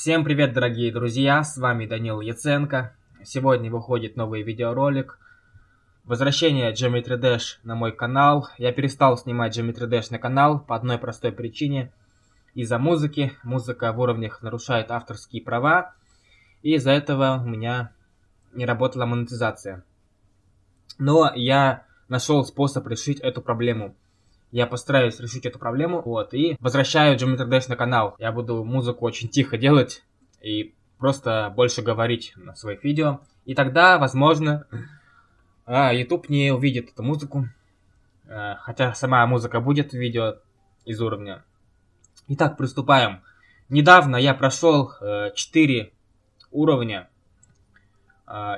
Всем привет, дорогие друзья, с вами Данил Яценко. Сегодня выходит новый видеоролик. Возвращение Geometry Dash на мой канал. Я перестал снимать Geometry Dash на канал по одной простой причине. Из-за музыки. Музыка в уровнях нарушает авторские права. И из-за этого у меня не работала монетизация. Но я нашел способ решить эту проблему. Я постараюсь решить эту проблему, вот, и возвращаю Geometry Dash на канал. Я буду музыку очень тихо делать и просто больше говорить на своих видео. И тогда, возможно, а, YouTube не увидит эту музыку. А, хотя сама музыка будет в видео из уровня. Итак, приступаем. Недавно я прошел 4 э, уровня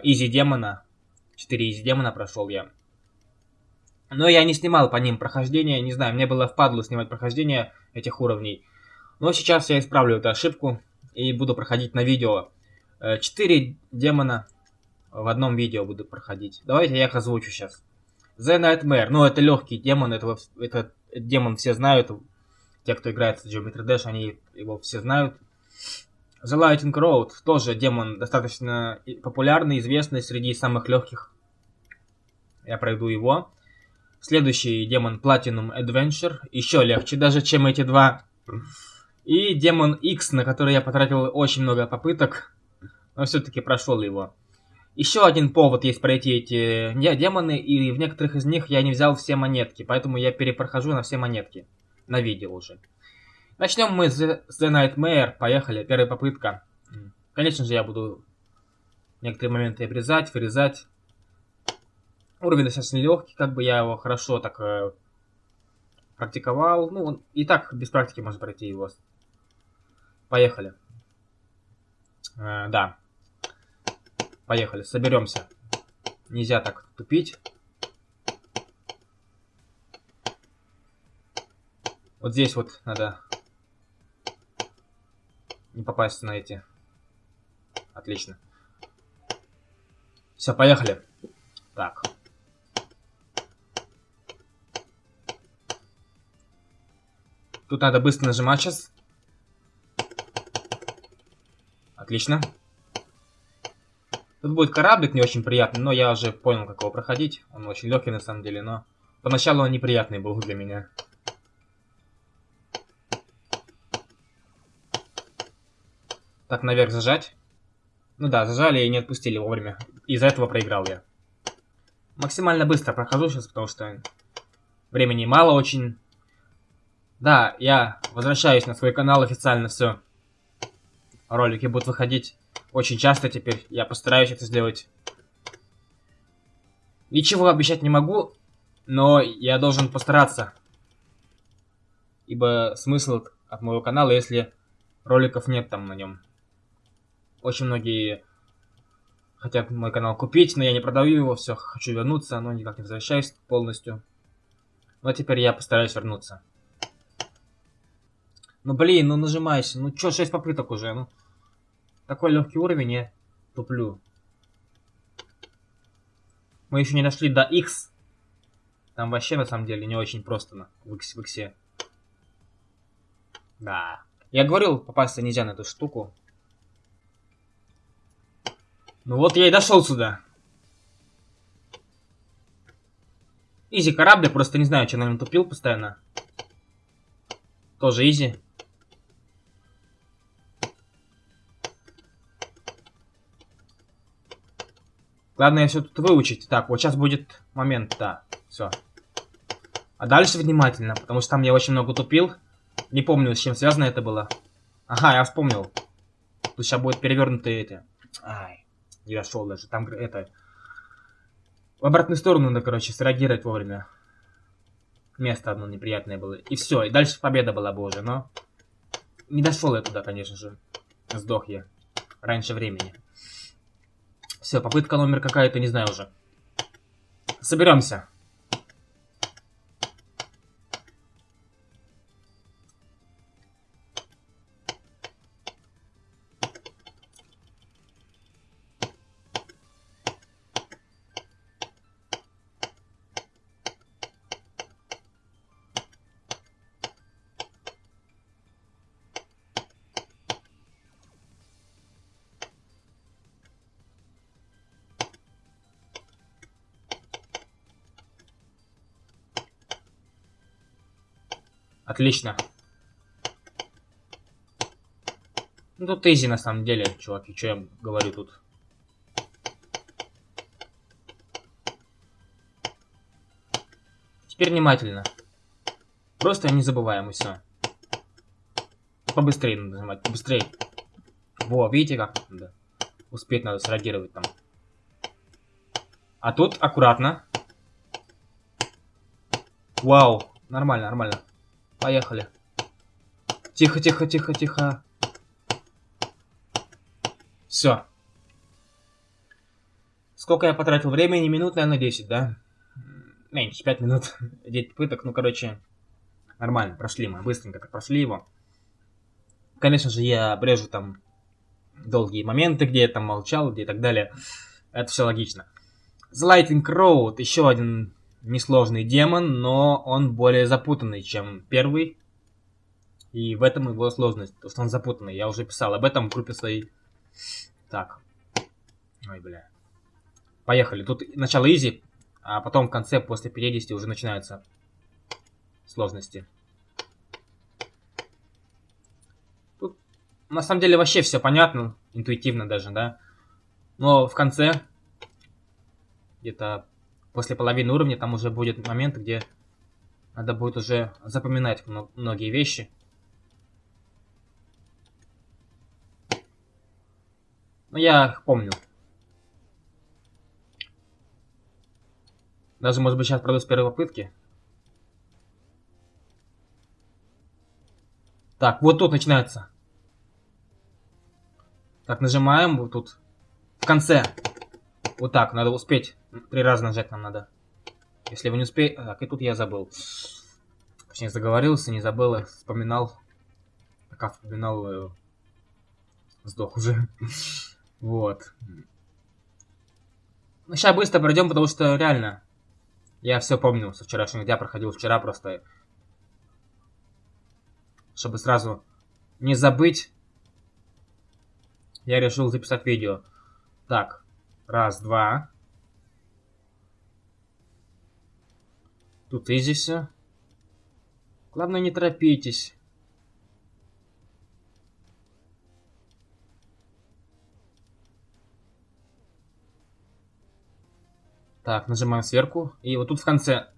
Изи Демона. 4 Изи Демона прошел я. Но я не снимал по ним прохождение, не знаю, мне было впадло снимать прохождение этих уровней. Но сейчас я исправлю эту ошибку и буду проходить на видео. Э, четыре демона в одном видео буду проходить. Давайте я их озвучу сейчас. The Nightmare, ну это легкий демон, этого, этот демон все знают. Те, кто играет в Geometry Dash, они его все знают. The Lightning Road, тоже демон достаточно популярный, известный среди самых легких. Я пройду его. Следующий демон Platinum Adventure. Еще легче даже, чем эти два. И демон X, на который я потратил очень много попыток. Но все-таки прошел его. Еще один повод есть пройти эти демоны. И в некоторых из них я не взял все монетки. Поэтому я перепрохожу на все монетки. На видео уже. Начнем мы с The Nightmare. Поехали. Первая попытка. Конечно же, я буду некоторые моменты обрезать, вырезать. Уровень достаточно легкий, как бы я его хорошо так э, практиковал. Ну, он и так без практики можно пройти его. Поехали. Э, да. Поехали, соберемся. Нельзя так тупить. Вот здесь вот надо не попасть на эти. Отлично. Все, поехали. Так. Тут надо быстро нажимать сейчас. Отлично. Тут будет кораблик не очень приятный, но я уже понял, как его проходить. Он очень легкий на самом деле, но поначалу он неприятный был для меня. Так, наверх зажать. Ну да, зажали и не отпустили вовремя. Из-за этого проиграл я. Максимально быстро прохожу сейчас, потому что времени мало очень. Да, я возвращаюсь на свой канал официально, все. Ролики будут выходить очень часто теперь. Я постараюсь это сделать. Ничего обещать не могу, но я должен постараться. Ибо смысл от моего канала, если роликов нет там на нем. Очень многие хотят мой канал купить, но я не продаю его, все, хочу вернуться, но никак не возвращаюсь полностью. Но теперь я постараюсь вернуться. Ну блин, ну нажимайся. Ну чё, 6 попыток уже, ну. Такой легкий уровень, я туплю. Мы еще не дошли до X. Там вообще на самом деле не очень просто на в X, в X. Да. Я говорил, попасться нельзя на эту штуку. Ну вот я и дошел сюда. Изи корабль, просто не знаю, что на нем тупил постоянно. Тоже изи. Главное все тут выучить. Так, вот сейчас будет момент, да. Все. А дальше внимательно, потому что там я очень много тупил. Не помню, с чем связано это было. Ага, я вспомнил. Тут сейчас будет перевернутые эти. Ай, не дошел даже. Там это... В обратную сторону надо, короче, среагировать вовремя. Место одно неприятное было. И все, и дальше победа была бы уже, но... Не дошел я туда, конечно же. Сдох я. Раньше времени. Все, попытка номер какая-то, не знаю уже. Соберемся. Отлично. Ну, тут изи на самом деле, чуваки, что я говорю тут. Теперь внимательно. Просто не забываем, и все. Побыстрее надо нажимать, побыстрее. Во, видите как? Да. Успеть надо среагировать там. А тут аккуратно. Вау, нормально, нормально. Поехали. Тихо, тихо, тихо, тихо. Все. Сколько я потратил времени? Минут, наверное, 10, да? Меньше, 5 минут. 9 пыток. Ну, короче, нормально. Прошли мы. Быстренько так прошли его. Конечно же, я обрежу там долгие моменты, где я там молчал, где и так далее. Это все логично. The Lightning Road. Еще один несложный демон, но он более запутанный, чем первый. И в этом его сложность, то что он запутанный. Я уже писал об этом в группе своей. Так. Ой, бля. Поехали. Тут начало изи, а потом в конце, после 50, уже начинаются сложности. Тут, на самом деле, вообще все понятно, интуитивно даже, да. Но в конце, где-то после половины уровня, там уже будет момент, где надо будет уже запоминать многие вещи. Но я их помню. Даже, может быть, сейчас пройду с первой попытки. Так, вот тут начинается. Так, нажимаем вот тут. В конце. Вот так, надо успеть. Три раза нажать нам надо. Если вы не успеете... Так, и тут я забыл. Точнее, заговорился, не забыл, а вспоминал. Пока вспоминал, э, сдох уже. Вот. Ну, сейчас быстро пройдем, потому что реально, я все помню со вчерашнего дня, проходил вчера просто. Чтобы сразу не забыть, я решил записать видео. Так, раз, два. Тут изи все. Главное, не торопитесь. Так, нажимаем сверху. И вот тут в конце...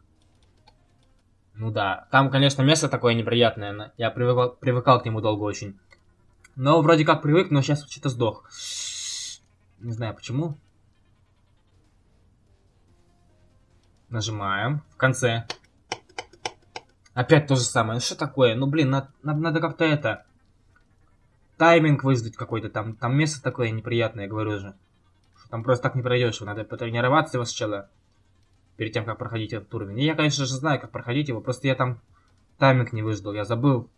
Ну да, там, конечно, место такое неприятное. Я привыкал, привыкал к нему долго очень. Но вроде как привык, но сейчас что-то сдох. Не знаю почему. Нажимаем. В конце. Опять то же самое. Что такое? Ну, блин, надо, надо как-то это... Тайминг выждать какой-то там. Там место такое неприятное, говорю же. Там просто так не пройдешь, надо потренироваться его сначала. Перед тем, как проходить этот уровень. И я, конечно же, знаю, как проходить его, просто я там тайминг не выждал, я забыл.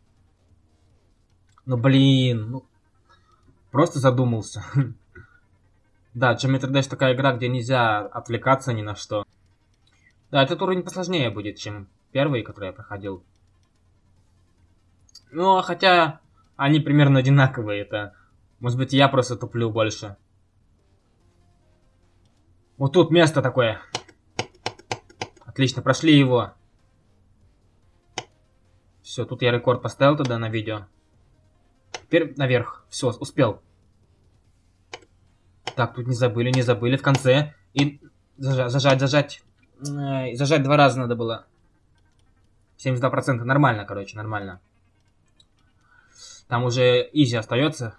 Ну, блин, ну... Просто задумался. Да, Geometry Dash такая игра, где нельзя отвлекаться ни на что. Да, этот уровень посложнее будет, чем первый, который я проходил. Ну, хотя они примерно одинаковые. Это, может быть, я просто туплю больше. Вот тут место такое. Отлично, прошли его. Все, тут я рекорд поставил тогда на видео. Теперь наверх. Все, успел. Так, тут не забыли, не забыли в конце. И зажать, зажать, зажать. Зажать два раза надо было. 72%. Нормально, короче, нормально. Там уже изи остается.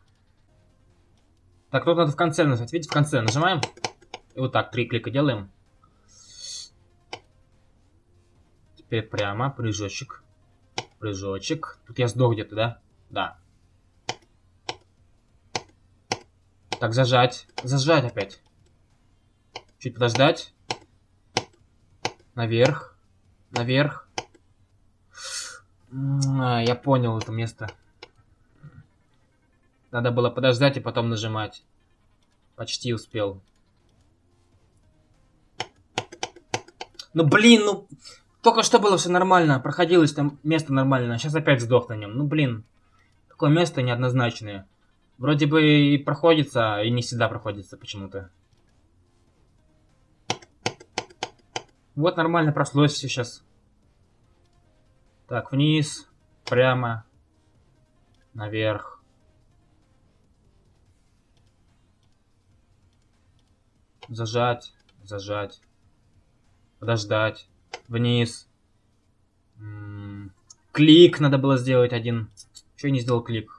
Так, тут надо в конце нажать. Видите, в конце нажимаем. И вот так, три клика делаем. Теперь прямо, прыжочек. Прыжочек. Тут я сдох где-то, да? Да. Так, зажать. Зажать опять. Чуть подождать. Наверх. Наверх. А, я понял это место. Надо было подождать и потом нажимать. Почти успел. Ну блин, ну... Только что было все нормально, проходилось там место нормально, а сейчас опять сдох на нем. Ну блин, такое место неоднозначное. Вроде бы и проходится, и не всегда проходится почему-то. Вот нормально прошлось сейчас. Так, вниз. прямо, наверх. Зажать, зажать, подождать, вниз. М -м клик надо было сделать один. Чего не сделал клик?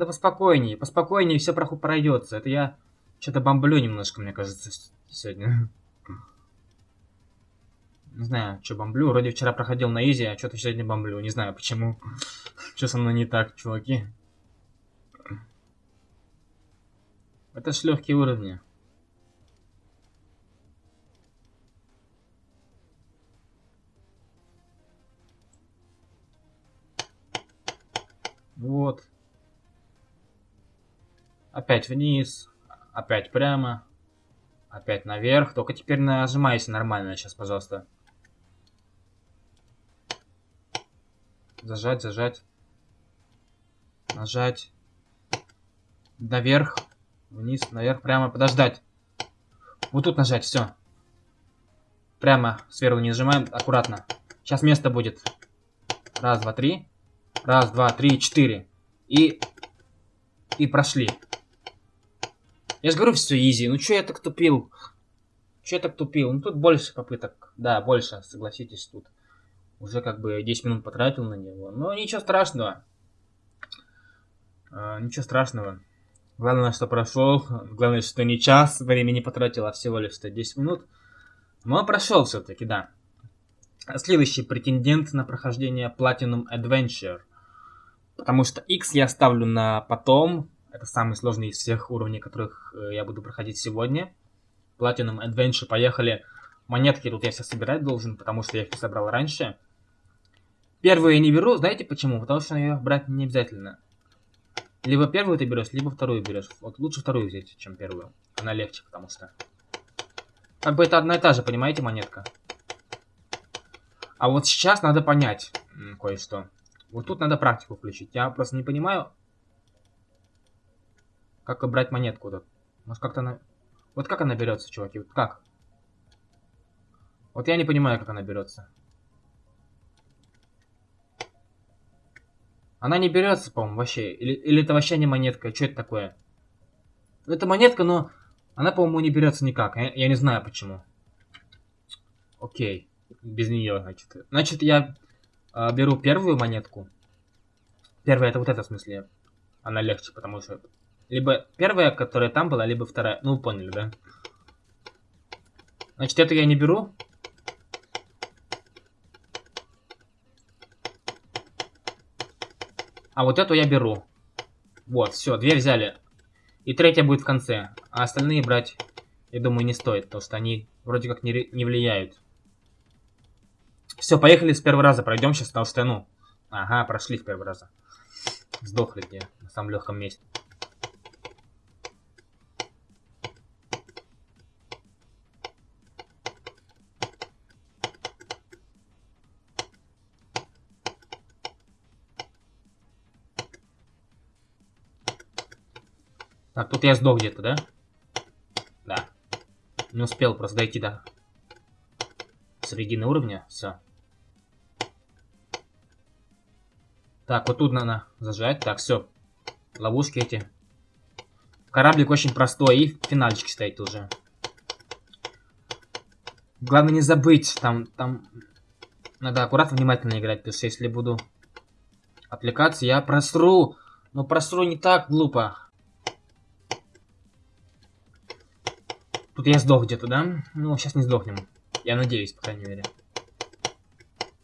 Надо поспокойнее, поспокойнее, все пройдется. Это я что-то бомблю немножко, мне кажется, сегодня. Не знаю, что бомблю. Вроде вчера проходил на изи, а что-то сегодня бомблю. Не знаю почему. Что со мной не так, чуваки. Это ж легкие уровни. Вот. Опять вниз. Опять прямо. Опять наверх. Только теперь нажимайся нормально сейчас, пожалуйста. Зажать, зажать. Нажать. Наверх. Вниз, наверх, прямо. Подождать. Вот тут нажать, все. Прямо сверху не нажимаем, аккуратно. Сейчас место будет. Раз, два, три. Раз, два, три, четыре. И... И прошли. Я же говорю, все изи. Ну что я так тупил? Че я так тупил? Ну тут больше попыток. Да, больше, согласитесь, тут. Уже как бы 10 минут потратил на него. Но ничего страшного. А, ничего страшного. Главное, что прошел. Главное, что не час времени потратил, а всего лишь 10 минут. Но прошел все-таки, да. Следующий претендент на прохождение Platinum Adventure. Потому что X я ставлю на потом, это самый сложный из всех уровней, которых э, я буду проходить сегодня. Platinum Adventure, поехали. Монетки тут я все собирать должен, потому что я их собрал раньше. Первую я не беру, знаете почему? Потому что ее брать не обязательно. Либо первую ты берешь, либо вторую берешь. Вот лучше вторую взять, чем первую. Она легче, потому что... Как бы это одна и та же, понимаете, монетка? А вот сейчас надо понять кое-что. Вот тут надо практику включить. Я просто не понимаю, как брать монетку тут? Может как-то она... Вот как она берется, чуваки? Вот как? Вот я не понимаю, как она берется. Она не берется, по-моему, вообще. Или, или это вообще не монетка? Что это такое? Это монетка, но она, по-моему, не берется никак. Я, я не знаю почему. Окей. Без нее, значит. Значит, я э, беру первую монетку. Первая это вот эта, в смысле. Она легче, потому что либо первая, которая там была, либо вторая. Ну, вы поняли, да? Значит, эту я не беру. А вот эту я беру. Вот, все, две взяли. И третья будет в конце. А остальные брать, я думаю, не стоит, потому что они вроде как не, не влияют. Все, поехали с первого раза. Пройдем сейчас, потому что, ну... Ага, прошли с первого раза. Сдохли где на самом легком месте. Так, тут я сдох где-то, да? Да. Не успел просто дойти до середины уровня. Все. Так, вот тут надо зажать. Так, все. Ловушки эти. Кораблик очень простой. И финальчик стоит уже. Главное не забыть. Там, там... Надо аккуратно, внимательно играть. Потому что если буду отвлекаться, я просру. Но просру не так глупо. Тут я сдох где-то, да? Ну, сейчас не сдохнем. Я надеюсь, по крайней мере.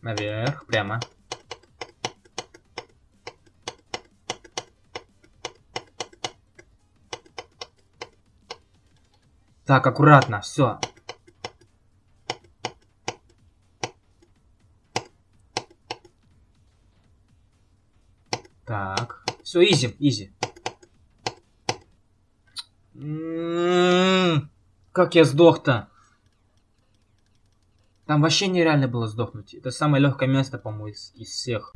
Наверх, прямо. Так, аккуратно, все. Так, все, изи, изи. Как я сдох-то? Там вообще нереально было сдохнуть. Это самое легкое место, по-моему, из, из всех.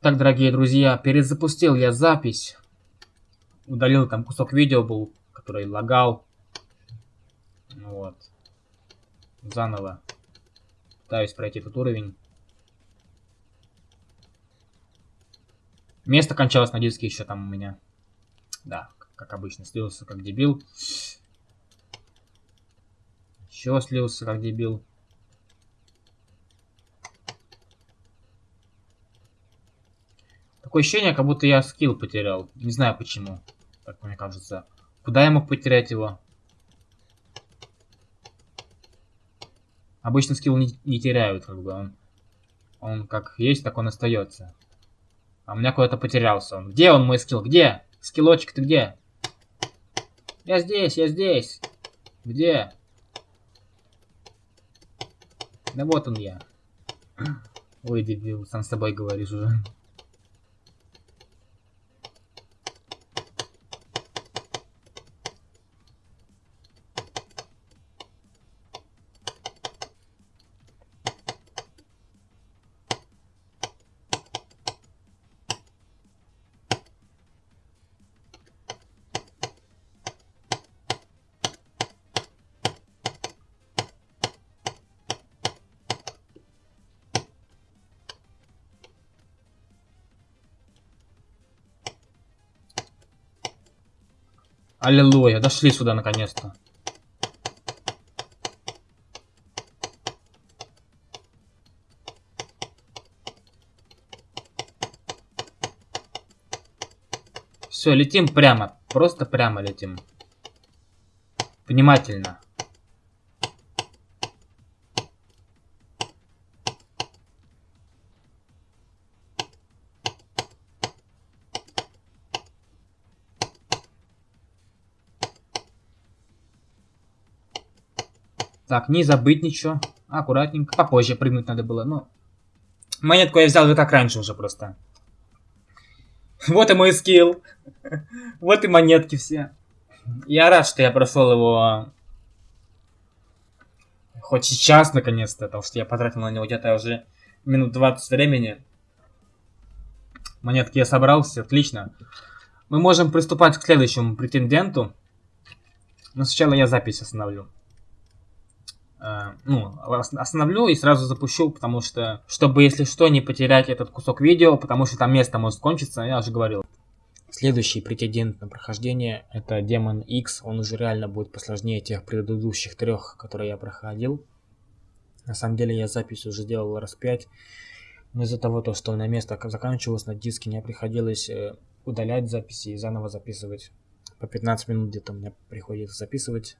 Так, дорогие друзья, перезапустил я запись. Удалил там кусок видео был, который лагал. Вот. Заново. Пытаюсь пройти этот уровень. Место кончалось на диске еще там у меня. Да, как обычно, слился как дебил. Еще слился как дебил. Такое ощущение, как будто я скилл потерял. Не знаю почему. Так мне кажется. Куда я мог потерять его? Обычно скилл не, не теряют, как бы. Он, он как есть, так он остается. А у меня куда-то потерялся он. Где он, мой скилл? Где? Скиллочек, ты где? Я здесь, я здесь. Где? Да вот он я. Ой, дебил, сам с собой говоришь уже. Аллилуйя, дошли сюда наконец-то. Все, летим прямо. Просто прямо летим. Внимательно. Так, не забыть ничего. Аккуратненько. Попозже прыгнуть надо было, но... Монетку я взял и так раньше уже просто. Вот и мой скилл. Вот и монетки все. Я рад, что я прошел его... Хоть сейчас, наконец-то, потому что я потратил на него где-то уже минут 20 времени. Монетки я собрал, все отлично. Мы можем приступать к следующему претенденту. Но сначала я запись остановлю. Э, ну, остановлю и сразу запущу, потому что, чтобы, если что, не потерять этот кусок видео, потому что там место может кончиться, я уже говорил. Следующий претендент на прохождение это Демон X, он уже реально будет посложнее тех предыдущих трех, которые я проходил. На самом деле я запись уже делал раз пять, но из-за того, то, что на место заканчивалось на диске, мне приходилось э, удалять записи и заново записывать. По 15 минут где-то мне приходится записывать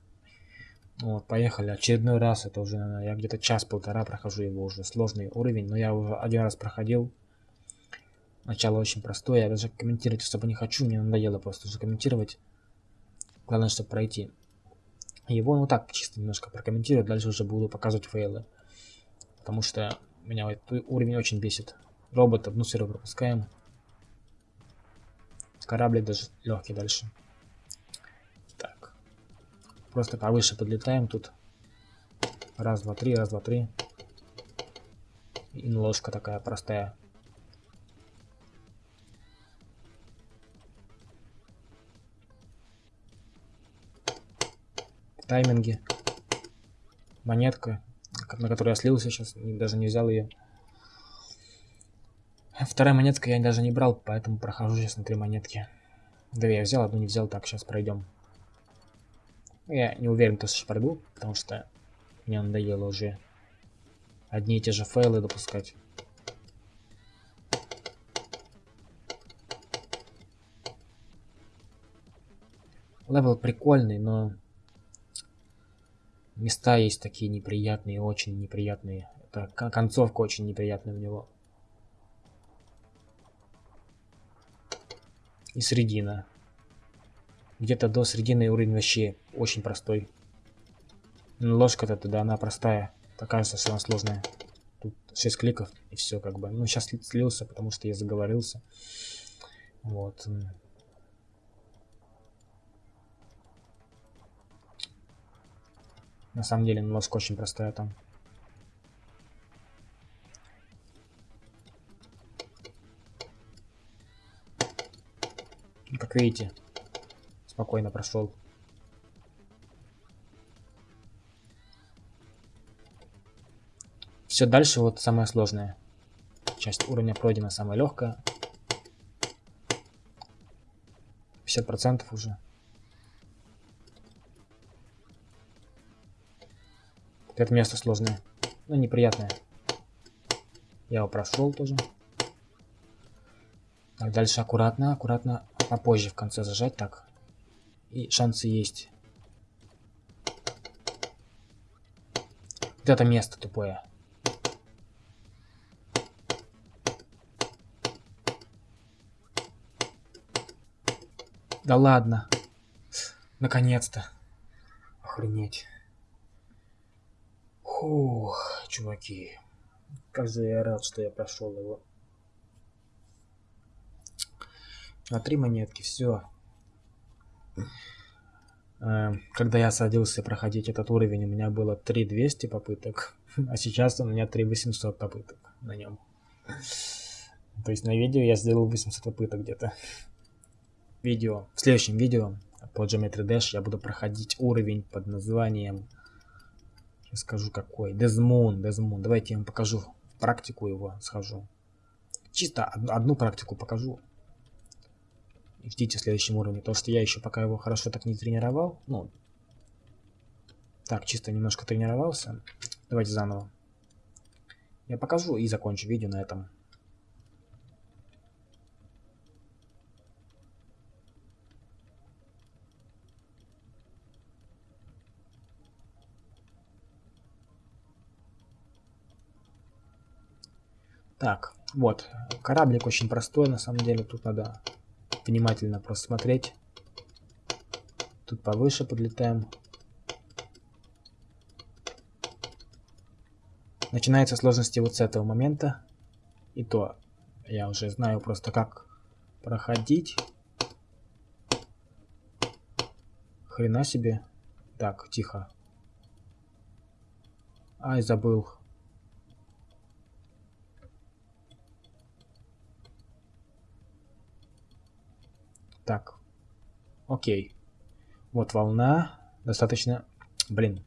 вот, поехали. Очередной раз, это уже, я где-то час-полтора прохожу его уже. Сложный уровень, но я уже один раз проходил. Начало очень простое, я даже комментировать особо не хочу, мне надоело просто уже комментировать. Главное, чтобы пройти. Его, ну так, чисто немножко прокомментирую, дальше уже буду показывать фейлы. Потому что меня этот уровень очень бесит. Робот одну серию пропускаем. Кораблик даже легкий дальше. Просто повыше подлетаем тут. Раз, два, три, раз, два, три. И ложка такая простая. Тайминги. Монетка, на которую я слился сейчас, даже не взял ее. Вторая монетка я даже не брал, поэтому прохожу сейчас на три монетки. Да я взял, одну не взял, так, сейчас пройдем. Я не уверен, что пройду, потому что мне надоело уже одни и те же файлы допускать. Левел прикольный, но места есть такие неприятные, очень неприятные. Это концовка очень неприятная у него. И средина. Где-то до середины уровень вообще очень простой. Ну, ложка-то тогда она простая. Такая совсем сложная. Тут 6 кликов и все как бы. Ну, сейчас слился, потому что я заговорился. Вот. На самом деле, ну, ложка очень простая там. Как видите, спокойно прошел. Все дальше вот самое сложное. Часть уровня пройдена самая легкая. 50% уже. Это место сложное. Ну, неприятное. Я его прошел тоже. Так, дальше аккуратно, аккуратно. Попозже в конце зажать так. И шансы есть. Вот это место тупое. Да ладно. Наконец-то. Охренеть. Фух, чуваки. Как же я рад, что я прошел его. На три монетки, все. Эм, когда я садился проходить этот уровень, у меня было 3200 попыток, а сейчас у меня 3800 попыток на нем. То есть на видео я сделал 800 попыток где-то видео, в следующем видео по Geometry Dash я буду проходить уровень под названием, сейчас скажу какой, Desmoon, Desmoon. Давайте я вам покажу практику его, схожу. Чисто одну практику покажу. Ждите в следующем уровне, потому что я еще пока его хорошо так не тренировал. Ну, так, чисто немножко тренировался. Давайте заново. Я покажу и закончу видео на этом. Так, вот. Кораблик очень простой, на самом деле. Тут надо внимательно просмотреть. Тут повыше подлетаем. Начинается сложности вот с этого момента. И то я уже знаю просто как проходить. Хрена себе. Так, тихо. Ай, забыл. Так. Окей. Вот волна. Достаточно... Блин.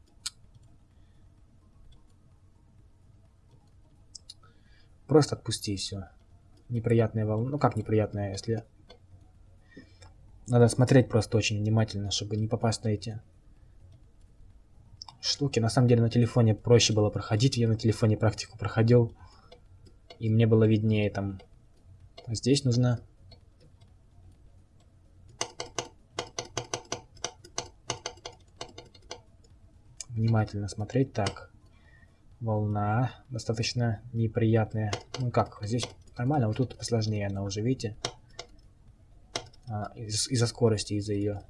Просто отпусти все. Неприятная волна. Ну как неприятная, если... Надо смотреть просто очень внимательно, чтобы не попасть на эти штуки. На самом деле на телефоне проще было проходить. Я на телефоне практику проходил. И мне было виднее там. Здесь нужно внимательно смотреть. Так, волна достаточно неприятная. Ну как, здесь нормально, вот тут посложнее она уже, видите? А, из- из-за скорости, из-за ее.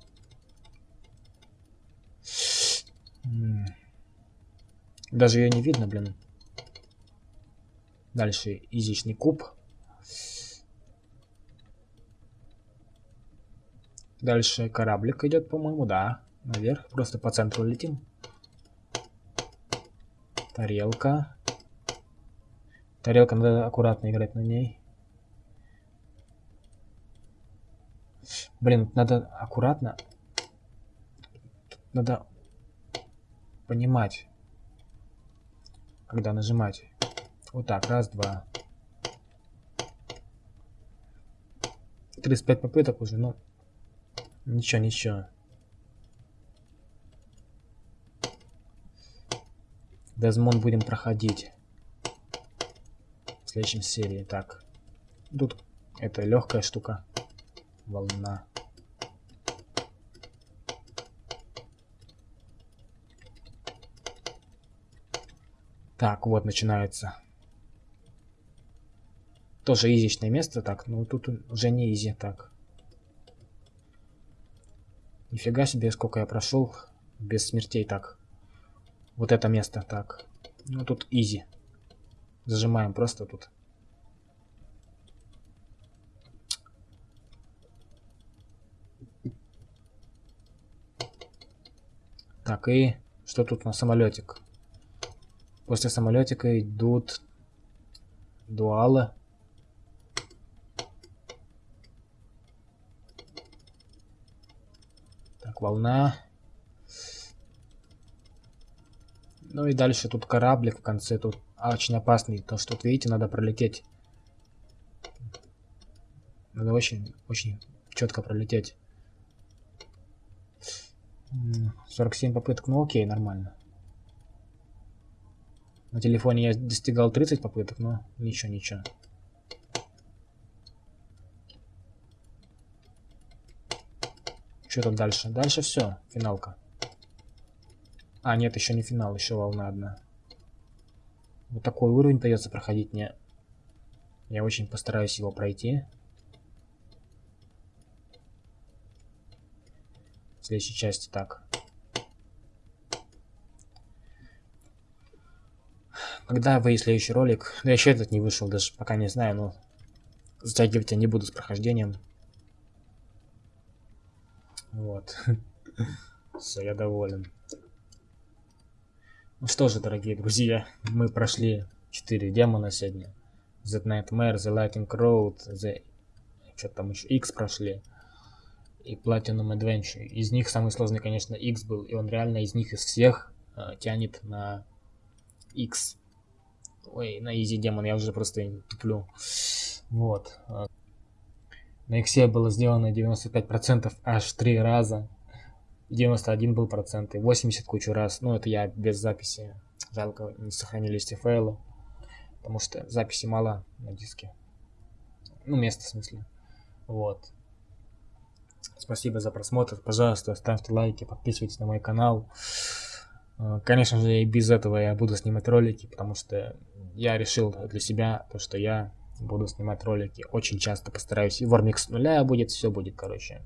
Даже ее не видно, блин. Дальше изичный куб. Дальше кораблик идет, по-моему, да. Наверх. Просто по центру летим. Тарелка. Тарелка, надо аккуратно играть на ней. Блин, надо аккуратно. Надо понимать, когда нажимать. Вот так, раз, два. 35 попыток уже, ну, ничего, ничего. Дезмон будем проходить в следующем серии. Так, тут это легкая штука. Волна. Так, вот начинается. Тоже изичное место, так, ну тут уже не изи, так. Нифига себе, сколько я прошел без смертей, так. Вот это место, так. Ну, тут изи. Зажимаем просто тут. Так, и что тут на самолетик? После самолетика идут дуалы. Так, волна. Ну и дальше тут кораблик в конце. Тут очень опасный. То, что тут, видите, надо пролететь. Надо очень, очень четко пролететь. 47 попыток, ну окей, нормально. На телефоне я достигал 30 попыток, но ничего, ничего. Что там дальше? Дальше все, финалка. А, нет, еще не финал, еще волна одна. Вот такой уровень придется проходить мне. Я очень постараюсь его пройти. В следующей части так. Когда выйдет следующий ролик? Да еще этот не вышел, даже пока не знаю, но затягивать я не буду с прохождением. Вот. Все, я доволен. Ну что же, дорогие друзья, мы прошли 4 демона сегодня. The Nightmare, The Lightning Road, The... Что там еще? X прошли. И Platinum Adventure. Из них самый сложный, конечно, X был. И он реально из них, из всех, э, тянет на X. Ой, на Easy демон я уже просто туплю. Вот. На иксе было сделано 95% аж 3 раза. 91 был процент и 80 кучу раз. Ну, это я без записи. Жалко, не сохранились эти файлы. Потому что записи мало на диске. Ну, место в смысле. Вот. Спасибо за просмотр. Пожалуйста, ставьте лайки, подписывайтесь на мой канал. Э, конечно же, и без этого я буду снимать ролики, потому что я решил для себя то, что я буду снимать ролики. Очень часто постараюсь. И Вормикс с нуля будет, все будет, короче.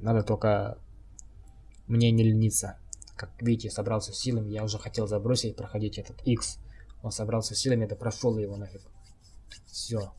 Надо только мне не лениться. Как видите, собрался силами. Я уже хотел забросить, проходить этот X. Он собрался силами, это прошел его нафиг. Все.